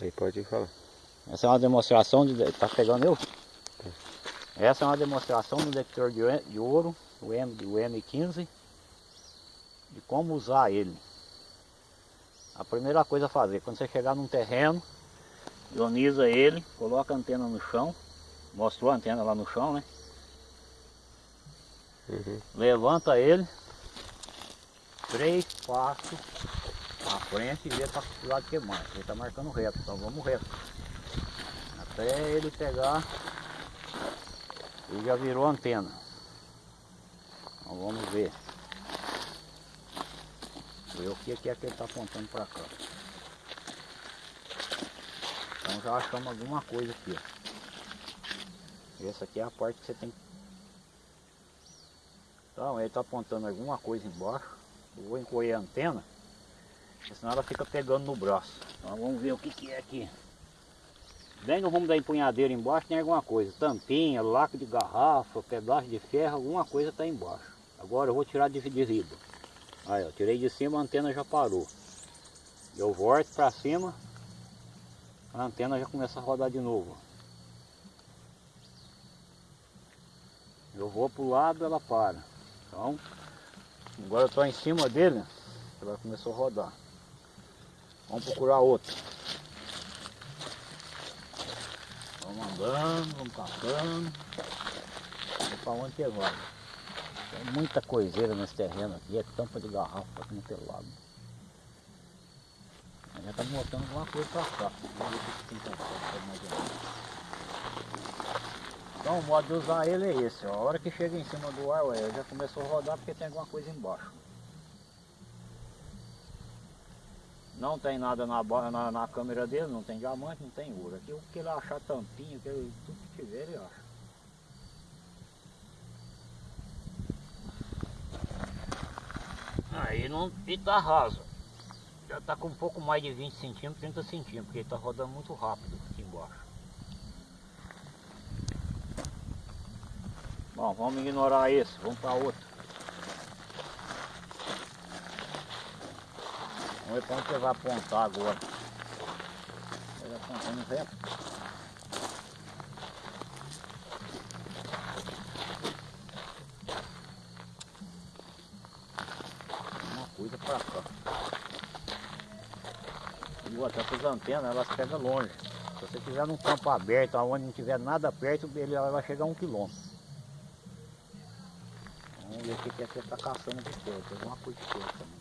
Aí pode falar. Essa é uma demonstração de. Tá pegando eu? Essa é uma demonstração do detector de, de ouro, o, M, o M15, de como usar ele. A primeira coisa a fazer, quando você chegar num terreno, ioniza ele, coloca a antena no chão, mostrou a antena lá no chão, né? Uhum. Levanta ele, três passos à frente e vê para o lado que mais. Ele está marcando reto, então vamos reto. Até ele pegar, ele já virou antena. Então vamos ver. Ver o que é que ele está apontando para cá. Então já achamos alguma coisa aqui. Essa aqui é a parte que você tem que então ele está apontando alguma coisa embaixo. Eu vou encolher a antena, senão ela fica pegando no braço. Então vamos ver o que, que é aqui. Bem no rumo da empunhadeira embaixo tem alguma coisa. Tampinha, lacre de garrafa, pedaço de ferro, alguma coisa está embaixo. Agora eu vou tirar de, de riba. Aí ó, tirei de cima, a antena já parou. Eu volto para cima, a antena já começa a rodar de novo. Eu vou para o lado, ela para. Então, agora eu estou em cima dele, ela começou a rodar. Vamos procurar outro. Vamos andando, vamos caçando. Vamos para onde que vai. Tem muita coiseira nesse terreno aqui, é tampa de garrafa aqui no lado. Já está mostrando alguma coisa para cá. Vamos ver o que tem. Então o modo de usar ele é esse, ó. a hora que chega em cima do ar, ué, já começou a rodar porque tem alguma coisa embaixo. Não tem nada na, na, na câmera dele, não tem diamante, não tem ouro. Aqui o que ele achar tampinha, que ele, tudo que tiver ele acha. Aí não, ele tá raso. Já tá com um pouco mais de 20 centímetros, 30 centímetros, porque ele tá rodando muito rápido aqui embaixo. Bom, vamos ignorar esse, vamos para outro. Vamos ver onde você vai apontar agora. Ele apontando reto. Uma coisa para cá. E até as antenas, elas pegam longe. Se você estiver num campo aberto, onde não tiver nada perto, ele vai chegar a um quilômetro. Vamos ver o que é que você está caçando de. Tem alguma coisa de pé também.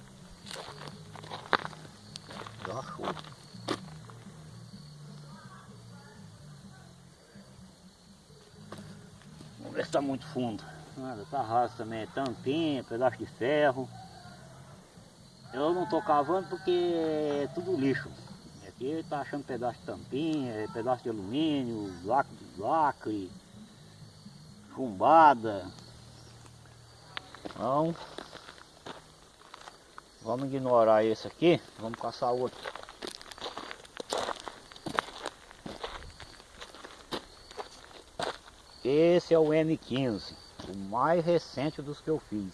Achou. Vamos ver se está muito fundo. Nada, tá raso também. É tampinha, pedaço de ferro. Eu não estou cavando porque é tudo lixo. Aqui está achando pedaço de tampinha, pedaço de alumínio, lacre, lacre chumbada. Então, vamos ignorar esse aqui, vamos caçar outro. Esse é o M15, o mais recente dos que eu fiz.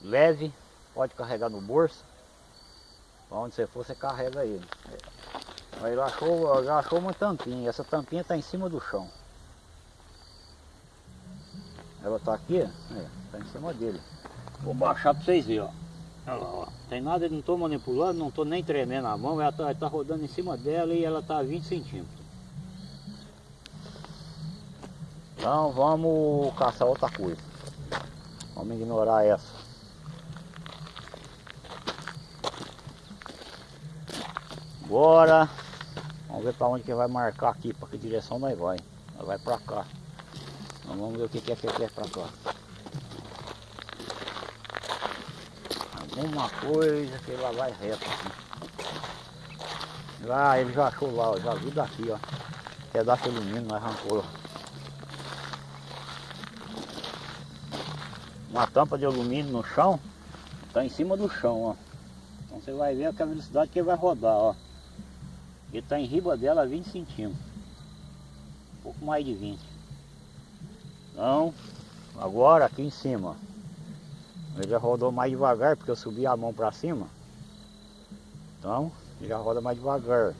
Leve, pode carregar no bolso. Onde você for, você carrega ele. Aí ele achou, já achou uma tampinha. Essa tampinha está em cima do chão. Ela está aqui, é, tá em cima dele. Vou baixar para vocês verem, ó. Olha lá, ó. Tem nada, não estou manipulando, não estou nem tremendo a mão, ela está tá rodando em cima dela e ela está a 20 centímetros. Então vamos caçar outra coisa. Vamos ignorar essa. Bora. Vamos ver para onde que vai marcar aqui, para que direção nós vai. Nós vai para cá. Então vamos ver o que é que é para cá. Alguma coisa que ela vai reto assim. Lá, ele já achou lá, ó, já viu daqui, ó. Pedaço de alumínio, nós arrancou. Uma tampa de alumínio no chão, tá em cima do chão, ó. Então você vai ver a velocidade que ele vai rodar, ó. Ele está em riba dela 20 centímetros. Um pouco mais de 20. Então, agora aqui em cima. Ele já rodou mais devagar porque eu subi a mão para cima. Então, já roda mais devagar.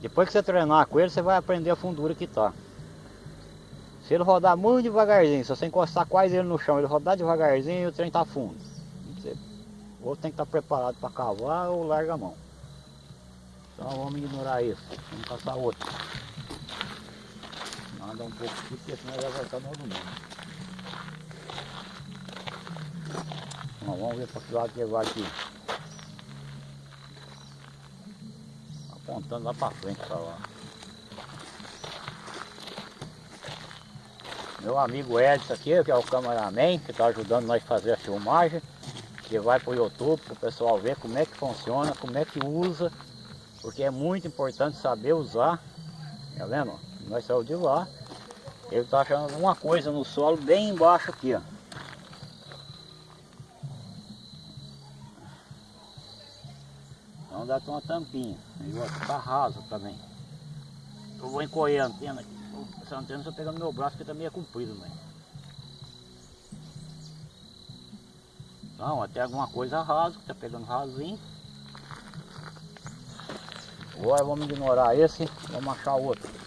Depois que você treinar com ele, você vai aprender a fundura que tá. Se ele rodar muito devagarzinho, se você encostar quase ele no chão, ele rodar devagarzinho, o trem tá fundo. Você, ou tem que estar tá preparado para cavar ou larga a mão. Então vamos ignorar isso. Vamos passar outro. Anda um pouco aqui, porque senão já vai estar no outro mundo. Vamos ver para que lado que ele vai aqui. Apontando lá para frente para lá. Meu amigo Edson aqui, que é o cameraman, que está ajudando nós a fazer a filmagem, que vai para o YouTube para o pessoal ver como é que funciona, como é que usa, porque é muito importante saber usar. Tá vendo? Nós saímos de lá, ele está achando alguma coisa no solo bem embaixo aqui, ó. Dá uma tampinha, e está raso também. Eu vou encolher a antena aqui. Essa antena só pegando meu braço porque também é comprido, né? Então, até alguma coisa raso, que tá pegando rasinho. Agora vamos ignorar esse, vamos achar outro.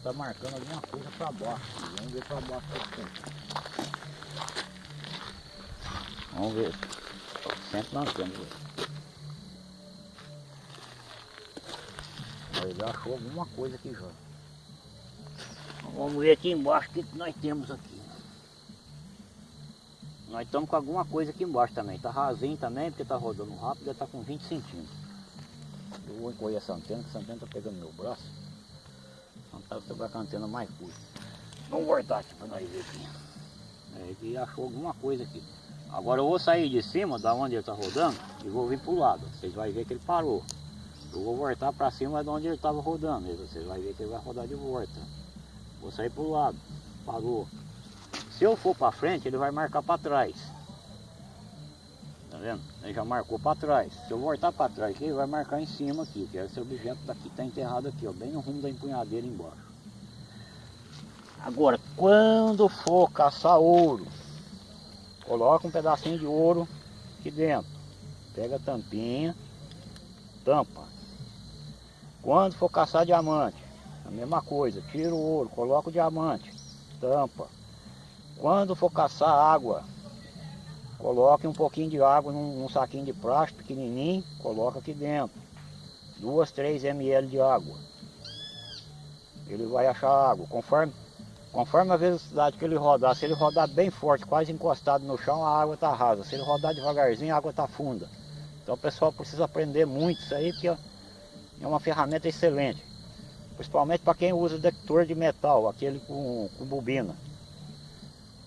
Está marcando alguma coisa para baixo. Vamos ver para baixo Vamos ver. Sempre na antena. Ele achou alguma coisa aqui já. Vamos ver aqui embaixo o que nós temos aqui. Nós estamos com alguma coisa aqui embaixo também. Está rasinho também, porque está rodando rápido, está com 20 centímetros. Eu vou encolher essa antena, que essa antena está pegando meu braço. Então você vai com a antena mais curta. Vamos voltar aqui para nós ver aqui. É, ele achou alguma coisa aqui. Agora eu vou sair de cima, da onde ele está rodando, e vou vir para o lado. Vocês vão ver que ele parou. Eu vou voltar para cima de onde ele estava rodando. Vocês vão ver que ele vai rodar de volta. Vou sair para o lado. Parou. Se eu for para frente, ele vai marcar para trás. Vendo? Ele já marcou para trás. Se eu voltar para trás ele vai marcar em cima aqui, que esse objeto daqui está enterrado aqui, ó, bem no rumo da empunhadeira embaixo. Agora, quando for caçar ouro, coloca um pedacinho de ouro aqui dentro. Pega a tampinha, tampa. Quando for caçar diamante, a mesma coisa, tira o ouro, coloca o diamante, tampa. Quando for caçar água, Coloque um pouquinho de água num, num saquinho de plástico pequenininho, coloca aqui dentro. Duas, três ml de água. Ele vai achar água. Conforme, conforme a velocidade que ele rodar, se ele rodar bem forte, quase encostado no chão, a água está rasa. Se ele rodar devagarzinho, a água está funda. Então o pessoal precisa aprender muito isso aí, porque é uma ferramenta excelente. Principalmente para quem usa detector de metal, aquele com, com bobina.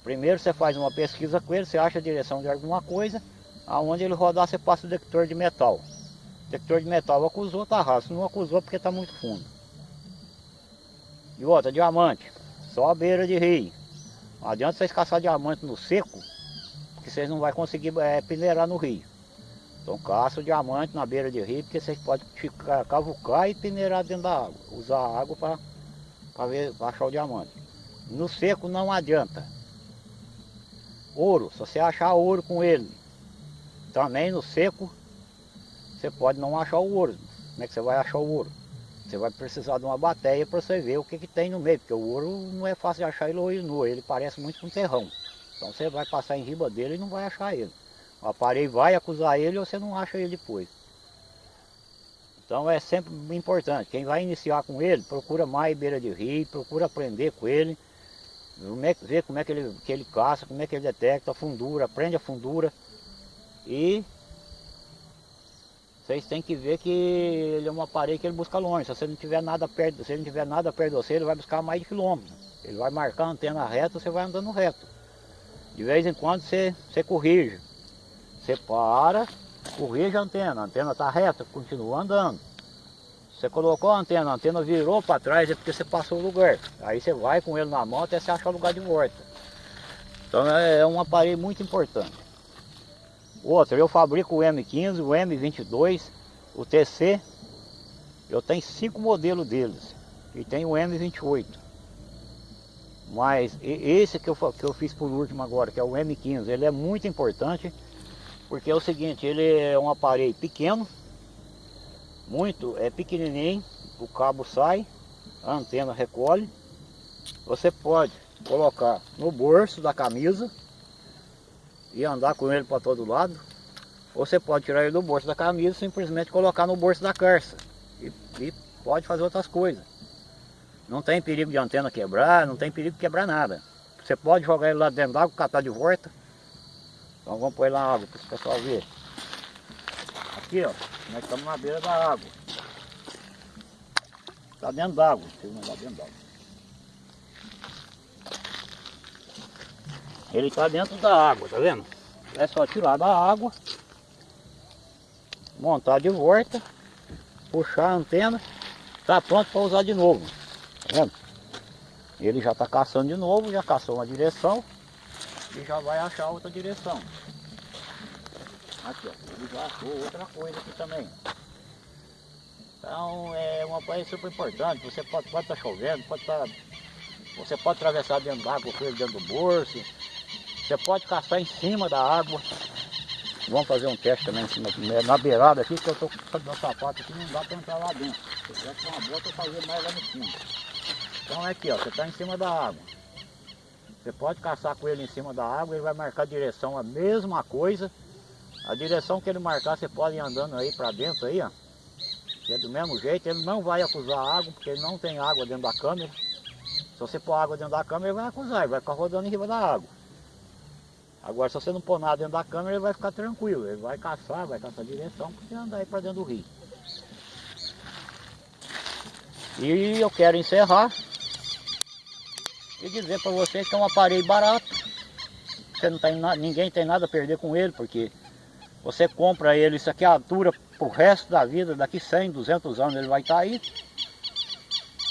Primeiro você faz uma pesquisa com ele, você acha a direção de alguma coisa, aonde ele rodar você passa o detector de metal. O detector de metal acusou, tá raso, não acusou porque está muito fundo. E outra, diamante, só a beira de rio. Não adianta vocês caçar diamante no seco, porque vocês não vão conseguir é, peneirar no rio. Então caça o diamante na beira de rio, porque vocês podem ficar, cavucar e peneirar dentro da água. Usar a água para achar o diamante. No seco não adianta. Ouro, se você achar ouro com ele, também no seco, você pode não achar o ouro. Como é que você vai achar o ouro? Você vai precisar de uma bateia para você ver o que, que tem no meio, porque o ouro não é fácil de achar ele nu, ele parece muito com terrão. Então você vai passar em riba dele e não vai achar ele. O aparelho vai acusar ele ou você não acha ele depois. Então é sempre importante, quem vai iniciar com ele, procura mais beira de rio, procura aprender com ele, ver como é que ele, que ele caça, como é que ele detecta a fundura, aprende a fundura. E vocês têm que ver que ele é um aparelho que ele busca longe. Se você não tiver nada perto, se não tiver nada perto de você, ele vai buscar mais de quilômetros. Ele vai marcar a antena reta, você vai andando reto. De vez em quando você, você corrige. Você para, corrige a antena, a antena está reta, continua andando. Você colocou a antena, a antena virou para trás, é porque você passou o lugar. Aí você vai com ele na mão até você achar o lugar de volta. Então é, é um aparelho muito importante. Outra, eu fabrico o M15, o M22, o TC. Eu tenho cinco modelos deles. E tem o M28. Mas esse que eu, que eu fiz por último agora, que é o M15, ele é muito importante. Porque é o seguinte, ele é um aparelho pequeno. Muito, é pequenininho. O cabo sai, a antena recolhe. Você pode colocar no bolso da camisa e andar com ele para todo lado. Ou você pode tirar ele do bolso da camisa e simplesmente colocar no bolso da carça. E, e, pode fazer outras coisas. Não tem perigo de antena quebrar, não tem perigo de quebrar nada. Você pode jogar ele lá dentro d'água, catar de volta. Então vamos pôr lá água para o pessoal ver. Aqui ó, nós estamos na beira da água. Está dentro d'água, eu dentro d'água. Ele está dentro da água, tá vendo? É só tirar da água, montar de volta, puxar a antena, está pronto para usar de novo. Tá vendo? Ele já está caçando de novo, já caçou uma direção e já vai achar outra direção. Aqui, ó, ele já achou outra coisa aqui também. Então é uma coisa super importante, você pode estar tá chovendo, pode estar. Tá, você pode atravessar dentro d'água com ele dentro do bolso, você pode caçar em cima da água. Vamos fazer um teste também em cima, na beirada aqui, que eu estou com o meu sapato aqui, não dá para entrar lá dentro. Se tivesse uma bota, eu fazia mais lá no fundo. Então é aqui, ó, você está em cima da água. Você pode caçar com ele em cima da água, ele vai marcar a direção, a mesma coisa. A direção que ele marcar, você pode ir andando aí para dentro aí, ó. Que é do mesmo jeito, ele não vai acusar água, porque ele não tem água dentro da câmera. Se você pôr água dentro da câmera, ele vai acusar, ele vai ficar rodando em cima da água. Agora, se você não pôr nada dentro da câmera, ele vai ficar tranquilo. Ele vai caçar, vai caçar direção, porque andar aí para dentro do rio. E eu quero encerrar e dizer para vocês que é um aparelho barato. Você não tem ninguém tem nada a perder com ele, porque você compra ele, isso aqui é altura para o resto da vida, daqui 100, 200 anos ele vai estar tá aí.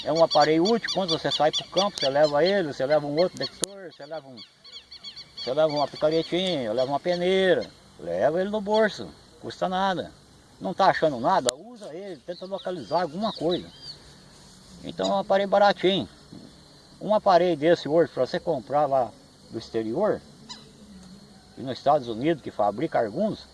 É um aparelho útil, quando você sai para o campo, você leva ele, você leva um outro detector, você leva um você leva uma picaretinha, leva uma peneira, leva ele no bolso, custa nada. Não está achando nada? Usa ele, tenta localizar alguma coisa. Então é um aparelho baratinho. Um aparelho desse hoje, para você comprar lá do exterior, e nos Estados Unidos, que fabrica alguns,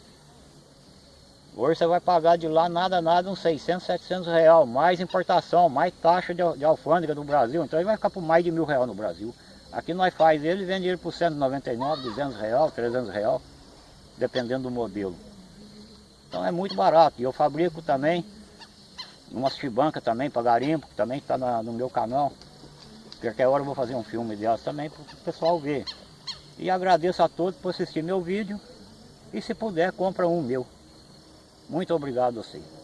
hoje você vai pagar de lá nada, nada, uns 600, 700 reais, mais importação, mais taxa de, de alfândega do Brasil, então ele vai ficar por mais de mil reais no Brasil. Aqui nós faz ele vende ele por 199, 200 real, 300 real, dependendo do modelo. Então é muito barato. E eu fabrico também uma chibanca também para garimpo, que também está no meu canal. Qualquer hora eu vou fazer um filme delas também para o pessoal ver. E agradeço a todos por assistir meu vídeo. E se puder, compra um meu. Muito obrigado a vocês.